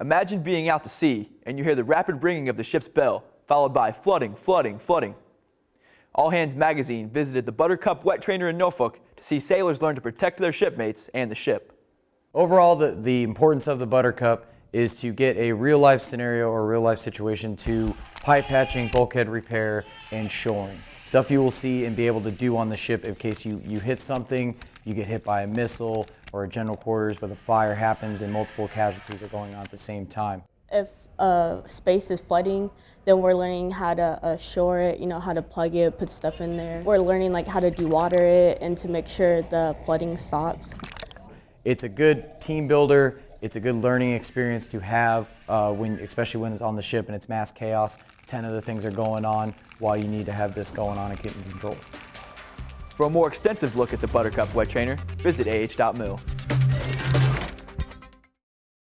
Imagine being out to sea and you hear the rapid ringing of the ship's bell, followed by flooding, flooding, flooding. All Hands Magazine visited the Buttercup Wet Trainer in Norfolk to see sailors learn to protect their shipmates and the ship. Overall, the, the importance of the Buttercup is to get a real life scenario or real life situation to pipe patching, bulkhead repair, and shoring. Stuff you will see and be able to do on the ship in case you, you hit something, you get hit by a missile or a general quarters where the fire happens and multiple casualties are going on at the same time. If a space is flooding, then we're learning how to uh, shore it, you know, how to plug it, put stuff in there. We're learning like how to dewater it and to make sure the flooding stops. It's a good team builder. It's a good learning experience to have, uh, when, especially when it's on the ship and it's mass chaos. Ten other things are going on while you need to have this going on and keep in control. For a more extensive look at the Buttercup Wet Trainer, visit ah.mil.